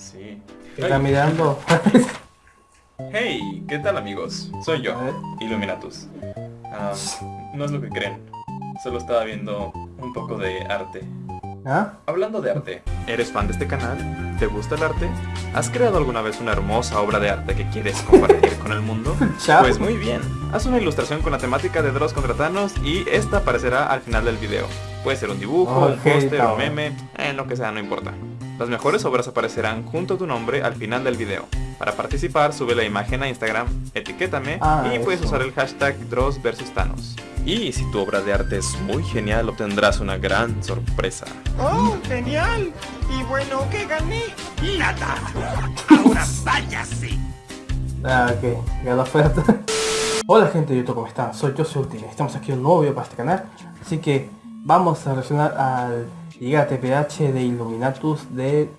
Sí. ¿Qué está mirando? Hey, ¿qué tal amigos? Soy yo. Illuminatus. Ah, no es lo que creen. Solo estaba viendo un poco de arte. ¿Ah? Hablando de arte, ¿eres fan de este canal? ¿Te gusta el arte? ¿Has creado alguna vez una hermosa obra de arte que quieres compartir con el mundo? Pues muy bien, haz una ilustración con la temática de Dross contra Thanos y esta aparecerá al final del video. Puede ser un dibujo, un póster, un meme, en lo que sea, no importa. Las mejores obras aparecerán junto a tu nombre al final del video. Para participar, sube la imagen a Instagram, etiquétame Ah, y puedes eso. usar el hashtag Dross vs Thanos. Y si tu obra de arte es muy genial, obtendrás una gran sorpresa. ¡Oh, genial! Y bueno, ¿qué gané? ¡Nada! ¡Ahora váyase! Ah, ok, ganó oferta. Hola gente de YouTube, ¿cómo están? Soy yo, soy. Estamos aquí en un nuevo video para este canal. Así que vamos a reaccionar al Liga TPH de Illuminatus de.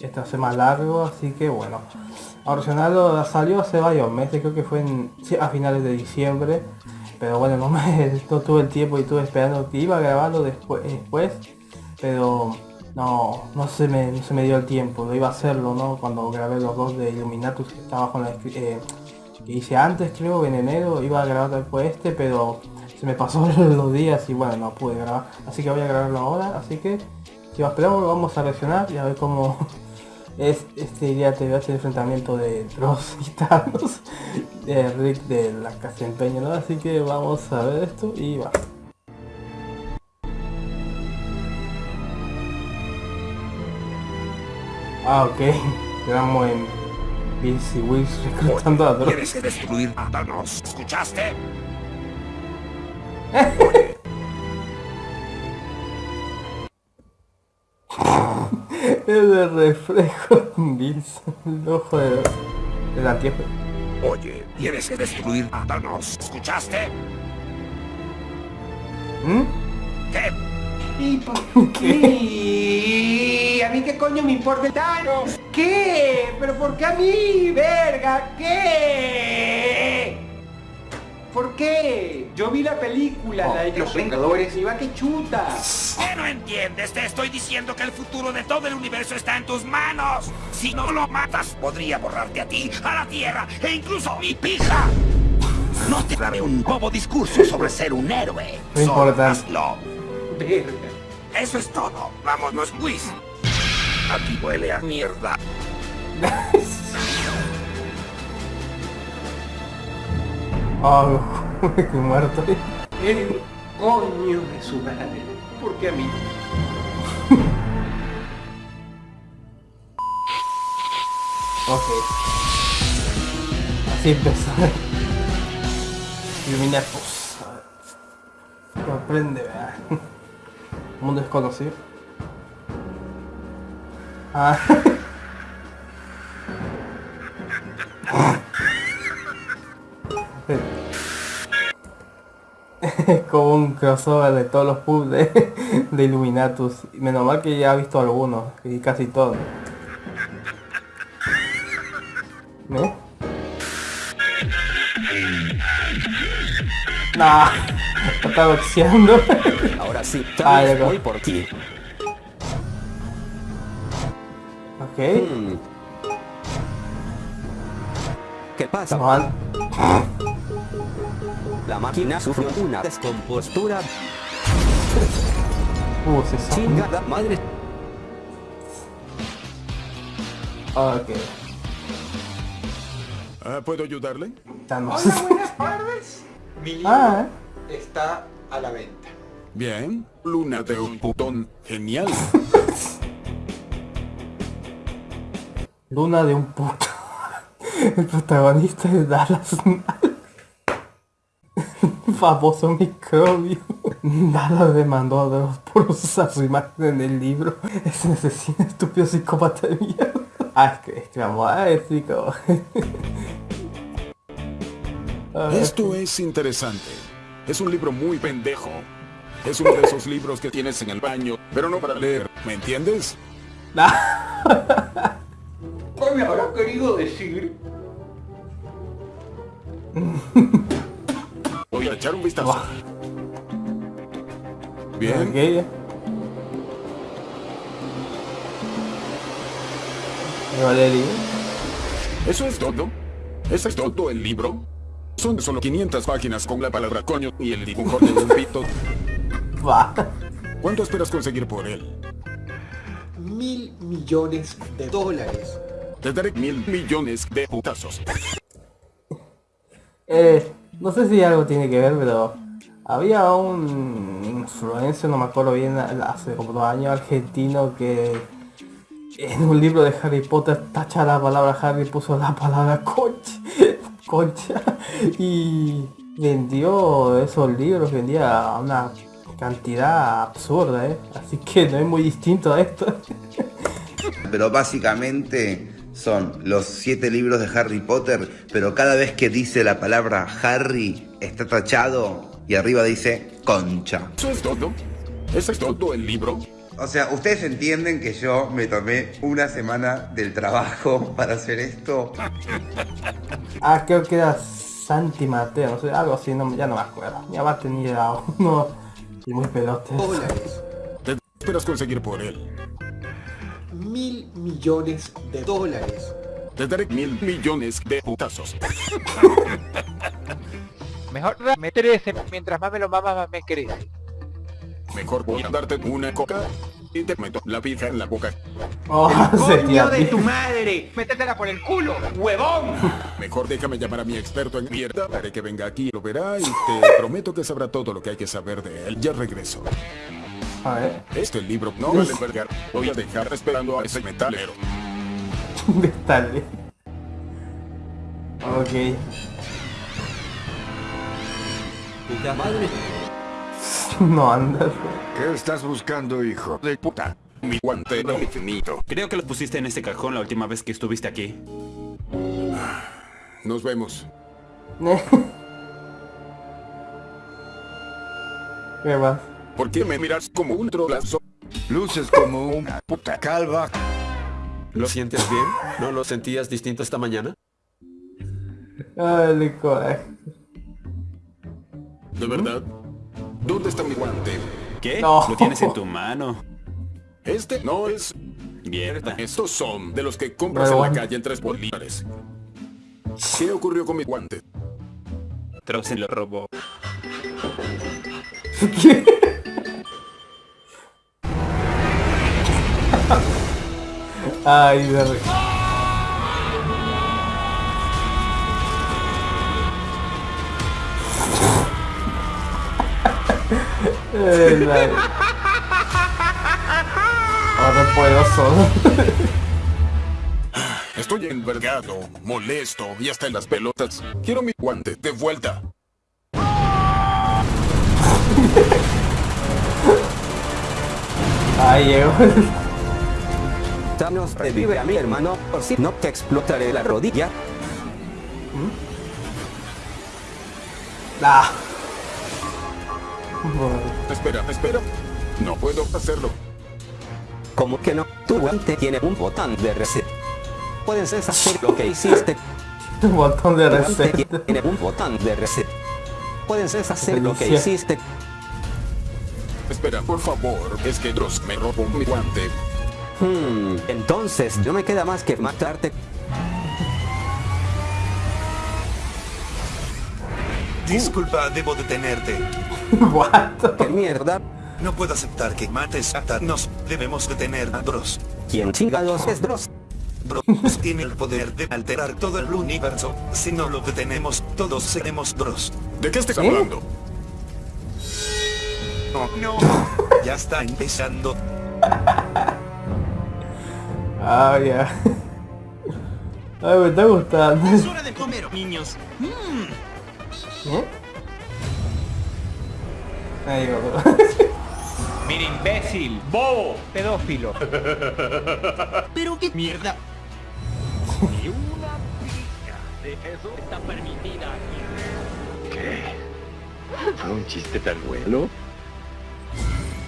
Este va a ser más largo, así que bueno. A reaccionarlo salió hace varios meses, creo que fue a finales de diciembre. Pero bueno, no, no tuve el tiempo y estuve esperando que iba a grabarlo después, después pero no, no se me, no dio el tiempo, lo iba a hacerlo, ¿no? Cuando grabé los dos de Illuminatus que estaba con la eh, que hice antes, creo, en enero, iba a grabar después este, pero se me pasó los días y bueno, no pude grabar. Así que voy a grabarlo ahora, así que si esperamos vamos a reaccionar y a ver cómo es este día te el enfrentamiento de Dross y Thanos, de Rick de la casa empeño, ¿no? Así que vamos a ver esto y va. Ah, ok. Quedamos en Bills y Wills reclutando a Dross. Tienes que destruir a Thanos. ¿Escuchaste? El de reflejo Bills, el ojo de, del anteojo. Oye, tienes que destruir a Thanos. ¿Escuchaste? ¿Mm? ¿Qué? ¿Y por qué? ¿A mí qué coño me importa Thanos? ¿Qué? ¿Pero por qué a mí? ¡Verga! ¿Qué? ¿Por qué? Yo vi la película, la de Los Vengadores, y va que chuta. ¿Qué no entiendes? Te estoy diciendo que el futuro de todo el universo está en tus manos. Si no lo matas, podría borrarte a ti, a la Tierra e incluso a mi pija. No te daré un bobo discurso sobre ser un héroe. No Solo importa. hazlo. Verga. Eso es todo. Vámonos, Luis. Aquí huele a mierda. Oh, qué muerto. El coño de su madre. ¿Por qué a mí? Ok. Así empezó. Illuminatus. Sorprende, ¿verdad? Mundo desconocido. Ah. como un crossover de todos los pubs de, de Illuminatus. Menos mal que ya he visto algunos, y casi todos. ¿Eh? Nah, está boxeando. Ahora sí, Ah, voy por ti. ok. Hmm. ¿Qué pasa? La máquina sufrió una descompostura Uh, se sabe. chingada madre. Ok. Ah, ¿Puedo ayudarle? Hola, buenas tardes. Mi libro Ah, está a la venta. Bien. Luna de un putón. Genial. Luna de un puto. El protagonista de Dallas. Famoso microbio. Dallas demandó a Dross por usar su imagen en el libro. Ese asesino estúpido psicópata de mierda. Ah, es que, es que vamos a decir como... A ver. Esto es interesante. Es un libro muy pendejo. Es uno de esos libros que tienes en el baño, pero no para leer. ¿Me entiendes? ¿Qué me habrá querido decir? Voy a echar un vistazo. Bien. Ok. Valeria. ¿Eso es todo? ¿Eso es todo el libro? Son solo 500 páginas con la palabra coño y el dibujo de un pito. Va. ¿Cuánto esperas conseguir por él? Mil millones de dólares. Te daré mil millones de putazos. Eh, no sé si algo tiene que ver, pero había un influencer, no me acuerdo bien, hace como dos años, argentino que en un libro de Harry Potter tacha la palabra Harry puso la palabra concha, concha y vendió esos libros, vendía una cantidad absurda, ¿eh? así que no es muy distinto a esto. Pero básicamente son los siete libros de Harry Potter, pero cada vez que dice la palabra Harry está tachado y arriba dice concha. ¿Eso es todo? ¿Eso es todo el libro? O sea, ustedes entienden que yo me tomé una semana del trabajo para hacer esto. Ah, creo que era Santi Mateo, no sé, algo así, no, ya no me acuerdo. Mi mamá tenía uno y muy pelote. Dólares. ¿Te esperas conseguir por él? Mil millones de dólares. Te daré mil millones de putazos. Mejor dame 13, mientras más me lo mamas más me querés. Mejor voy a darte una coca y te meto la pija en la boca. Oh, se ¡Coño de tu madre! ¡Métetela por el culo, huevón! Mejor déjame llamar a mi experto en mierda. Haré que venga aquí y lo verá y te prometo que sabrá todo lo que hay que saber de él. Ya regreso. A ver, Este libro no vale verga. Voy a dejar esperando a ese metalero. dale. Ok. Puta madre. No andas. ¿Qué estás buscando, hijo de puta? Mi guante no infinito. Creo que los pusiste en ese cajón la última vez que estuviste aquí. Nos vemos. ¿Qué más? ¿Por qué me miras como un trolazo? Luces como una puta calva. ¿Lo sientes bien? ¿No lo sentías distinto esta mañana? Ay, el coraje. ¿De verdad? ¿Dónde está mi guante? ¿Qué? No. Lo tienes en tu mano. Este no es... Mierda. Estos son de los que compras en la calle en tres bolívares. ¿Qué ocurrió con mi guante? Trozen lo robó. Ay, verga. Eh, la- Ahora puedo solo. Estoy envergado, molesto y hasta en las pelotas. Quiero mi guante de vuelta. Llegó. Thanos revive a mi hermano, por si no te explotaré la rodilla. Ah. Bueno, Espera, espera. No puedo hacerlo. Como que no? Tu guante tiene un botón de reset. Puedes deshacer lo que hiciste. Un botón de reset. tiene un botón de reset. Puedes deshacer lo que hiciste. Espera, por favor. Es que Dross me robó mi guante. Hmm, entonces no me queda más que matarte. Disculpa, debo detenerte. What? ¿Qué mierda? No puedo aceptar que mates a Thanos. Debemos detener a Dross. ¿Quién chingados es Dross? Dross tiene el poder de alterar todo el universo. Si no lo detenemos, todos seremos Dross. ¿De qué estás ¿Eh? hablando? No, no. Ya está empezando. Ah, ya. Ay, me está gustando. hora de comer, niños. ¿Eh? Ahí va. Mira, imbécil, bobo, pedófilo. Pero qué mierda.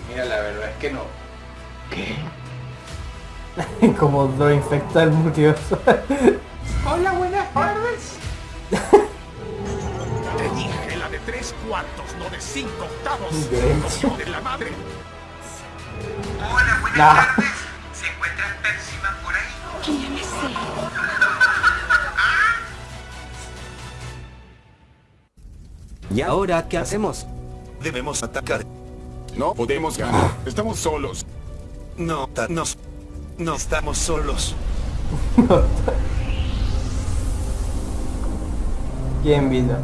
Mira, la verdad es que no. Como lo infecta el multiverso. Hola, buenas tardes. Te dije la de tres cuartos, no de cinco octavos. De, de la madre. Hola, buenas tardes. ¿Se encuentra Persiman por ahí? ¿Quién es él? ¿Y ahora qué hacemos? Debemos atacar. No podemos ganar. Estamos solos. No, nos. No estamos solos. ¿Quién vino?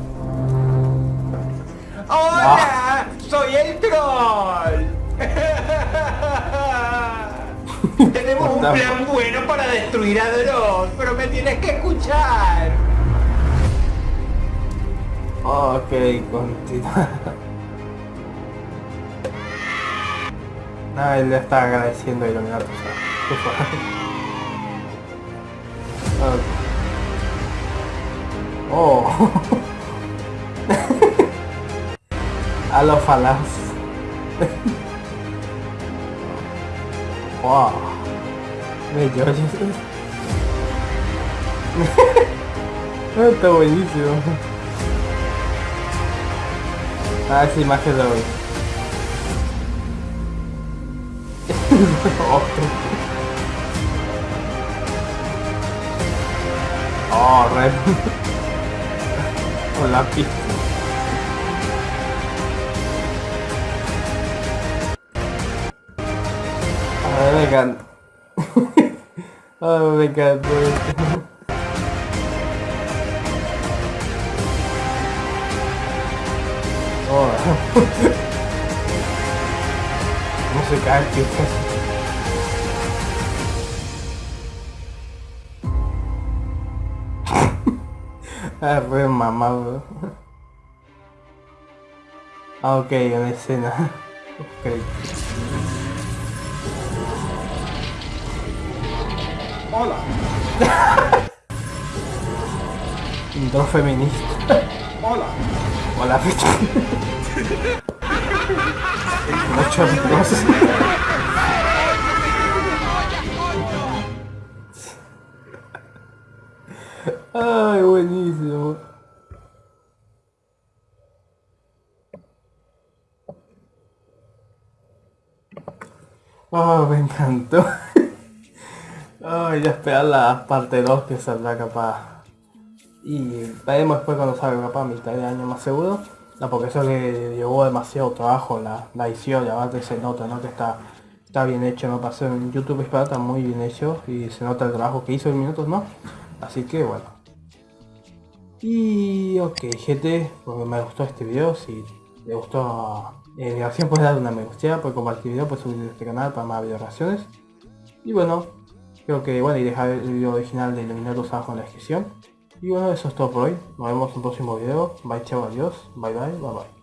¡Hola! ¡Soy el troll! Tenemos un plan bueno para destruir a Dross, pero me tienes que escuchar. Ok, continúa. Ah, él le está agradeciendo a Illuminatus. Por favor. Ok. Oh. a los falaz. wow. Bello. Está buenísimo. Ah, sí, más que oh, red. Con la pista. A ver, me encanta. Ay, me encanta. Oh. No se cae, tío. Ah, re mamado. Ah, ok, una escena. Ok. Hola. Intro feminista. Hola. Hola, Muchos dos. Buenísimo. Oh, me encantó. Ay, ya esperar la parte 2 que saldrá capaz. Y veremos después cuando salga capaz a mitad de año más seguro. No, porque eso le llevó demasiado trabajo la, la edición y aparte se nota, ¿no? Que está, está bien hecho, ¿no? Pasó en YouTube Espada está muy bien hecho y se nota el trabajo que hizo en minutos, ¿no? Así que bueno. Y ok, gente, pues me gustó este video, si le gustó eh, la reacción puedes dar una me gusta, puedes compartir el video, puedes subir este canal para más video reacciones. Y bueno, creo que bueno, y dejar el video original de Iluminados abajo en la descripción. Y bueno, eso es todo por hoy. Nos vemos en un próximo video. Bye, chao, adiós. Bye, bye, bye, bye.